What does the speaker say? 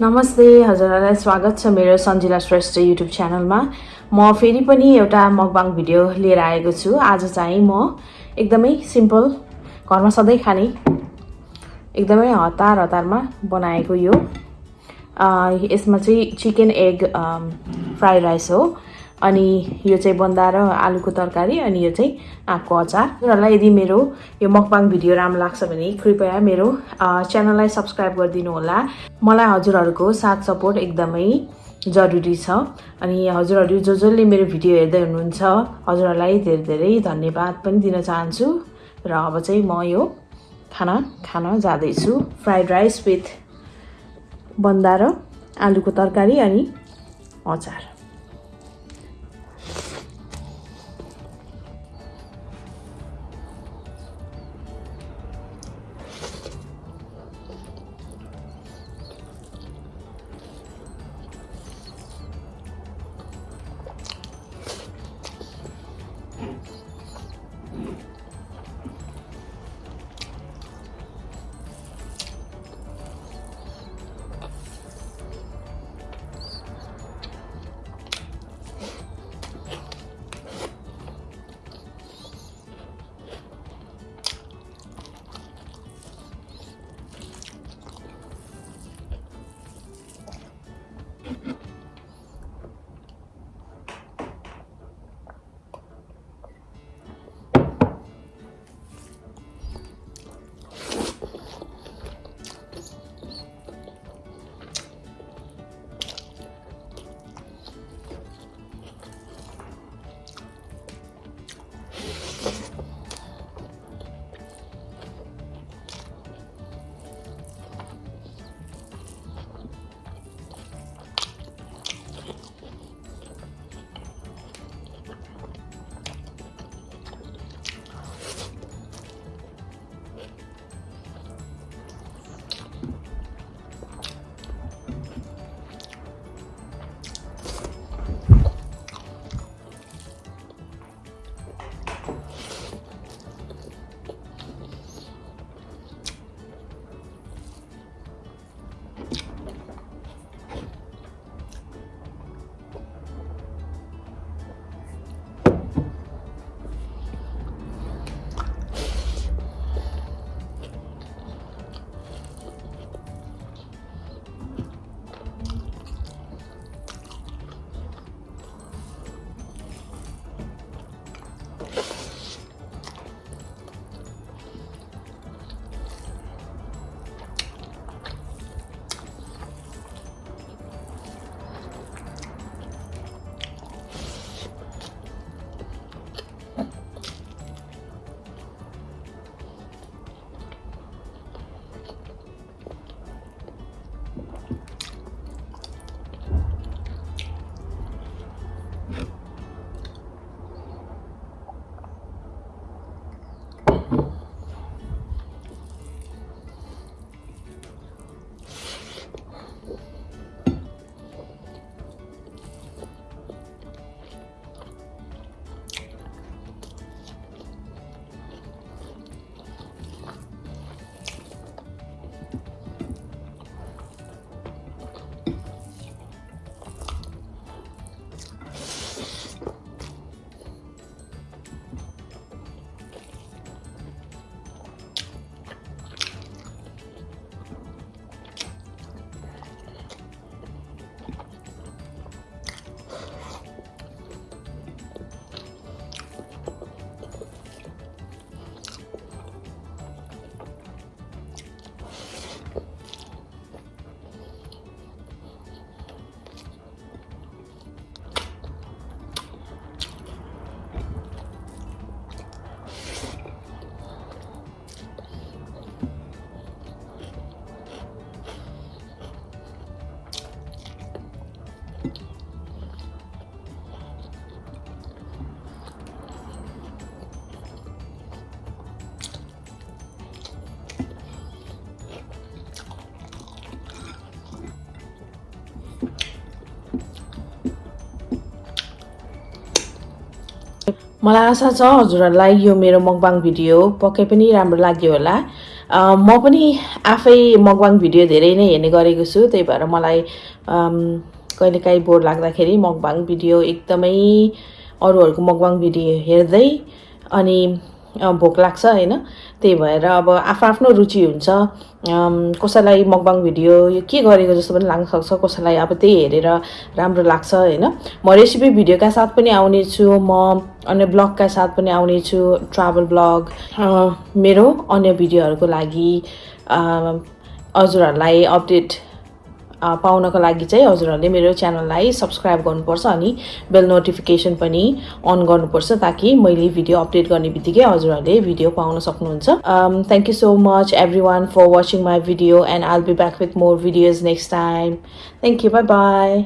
नमस्ते हजुरहरूलाई स्वागत छ मेरो सन्जिला श्रेष्ठ युट्युब च्यानलमा। म फेरि पनि एउटा मकबाङ भिडियो लिएर आएको छु। आज चाहिँ म एकदमै सिम्पल घरमा सधैँ खाने एकदमै हतार हतारमा बनाएको यो यसमा चाहिँ चिकन एग फ्राई राइस हो। अनि यो चाहिँ बन्दा र आलुको तरकारी अनि यो चाहिँ आँपको अचार। उनीहरूलाई यदि मेरो यो मकबाङ भिडियो राम्रो लाग्छ भने कृपया मेरो च्यानललाई सब्सक्राइब गरिदिनु होला। मलाई हजुरहरूको साथ सपोर्ट एकदमै जरुरी छ। अनि हजुरहरू जो जसले मेरो भिडियो हेर्दै हुनुहुन्छ हजुरहरूलाई धेरै धेरै धन्यवाद पनि दिन चाहन्छु। र अब चाहिँ म यो खाना खान जाँदैछु। फ्राइड राइस विथ बन्दा र आलुको तरकारी अनि अचार। मलाई आशा छ हजुरहरूलाई यो मेरो मकबाङ भिडियो पक्कै पनि राम्रो लाग्यो होला। म पनि आफै मकबाङ भिडियो धेरै नै हेर्ने गरेको छु त्यही भएर मलाई कहिलेकाहीँ बोर लाग्दाखेरि मकबाङ भिडियो एकदमै अरूहरूको मकबाङ भिडियो हेर्दै अनि भोक लाग्छ होइन? त्यही भएर अब आफ्नो आफ्नो रुचि हुन्छ। कसैलाई मकबाङ भिडियो यो के गरेको जस्तो पनि लाग्न सक्छ कसैलाई अब त्यही हेरेर राम्रो लाग्छ होइन? म रेसिपी भिडियोका साथ पनि आउने छु म अन्य ब्लगका साथ पनि आउने छु ट्राभल ब्लग। मेरो अन्य भिडियोहरूको लागि हजुरहरूलाई अपडेट पाउनको लागि चाहिँ हजुरहरूले मेरो च्यानललाई सब्सक्राइब गर्नुपर्छ अनि बेल नोटिफिकेसन पनि अन गर्नुपर्छ ताकि मैले भिडियो अपडेट गर्ने बित्तिकै हजुरहरूले भिडियो पाउन सक्नुहुन्छ। Thank you so much everyone for watching my video and all be back with more videos next time thank you bye bye